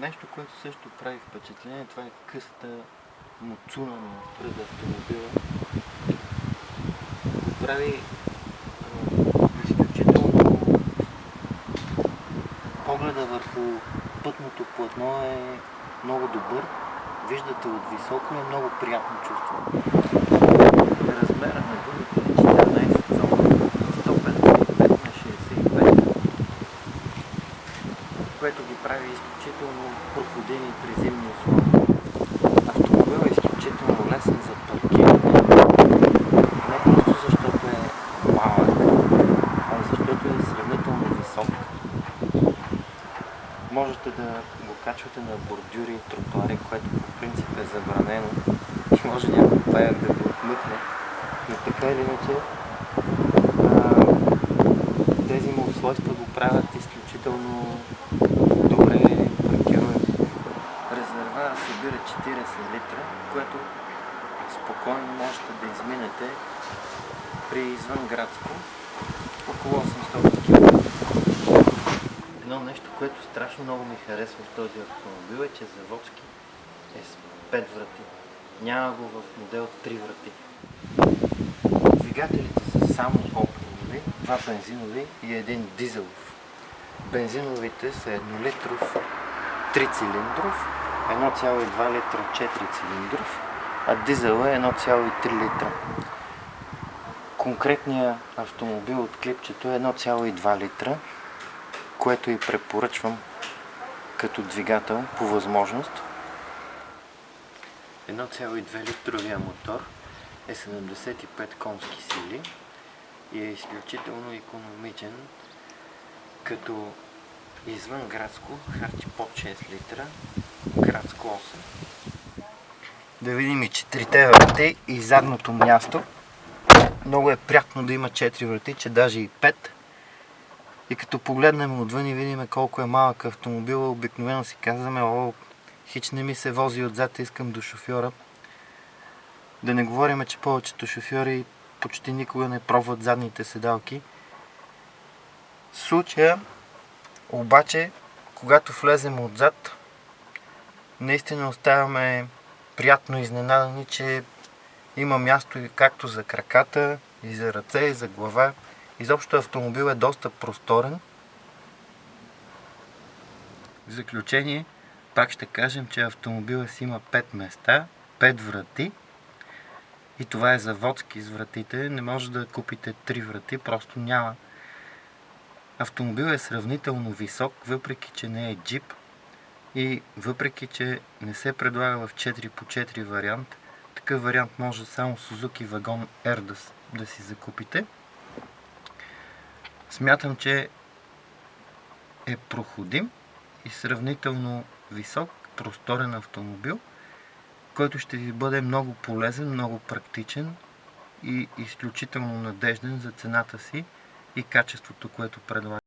Нещо, което също прави впечатление, това е късата муцуна на пред автомобила. Прави а, изключително погледа върху пътното платно е много добър. Виждате от високо е много приятно чувство. Размера на гумите е 14 прави изключително проходени при зимни условия. Автомобилът е изключително лесен за паркиране, не просто защото е малък, а защото е сравнително висок. Можете да го качвате на бордюри и тротуари, което по принцип е забранено и може някой паяк да го отмъкне. Но така или иначе, тези му свойства го правят изключително литра, което спокойно можете да изминете при извънградско около 800 км. Едно нещо, което страшно много ми харесва в този автомобил е, че заводски е с 5 врати. Няма го в модел 3 врати. Двигателите са само оптимови, два бензинови и един дизелов. Бензиновите са 1 литров 3 цилиндров, 1,2 литра 4 цилиндров, а дизела е 1,3 литра. Конкретният автомобил от клипчето е 1,2 литра, което и препоръчвам като двигател по възможност. 1,2 литровия мотор е 75 конски сили и е изключително економичен, като извън градско харчи под 6 литра, градско 8. Да видим и четирите врати и задното място. Много е приятно да има 4 врати, че даже и 5. И като погледнем отвън и видим колко е малък автомобил, обикновено си казваме, о, хич не ми се вози отзад, искам до шофьора. Да не говорим, че повечето шофьори почти никога не пробват задните седалки. В случая, обаче, когато влезем отзад, наистина оставяме приятно изненадани, че има място и както за краката, и за ръце, и за глава. Изобщо автомобил е доста просторен. В заключение, пак ще кажем, че автомобилът си има 5 места, 5 врати. И това е заводски с вратите. Не може да купите 3 врати, просто няма. Автомобил е сравнително висок, въпреки че не е джип. И въпреки че не се предлага в 4x4 вариант, такъв вариант може само Suzuki Wagon R да, да си закупите. Смятам, че е проходим и сравнително висок, просторен автомобил, който ще ви бъде много полезен, много практичен и изключително надежден за цената си и качеството, което предлага.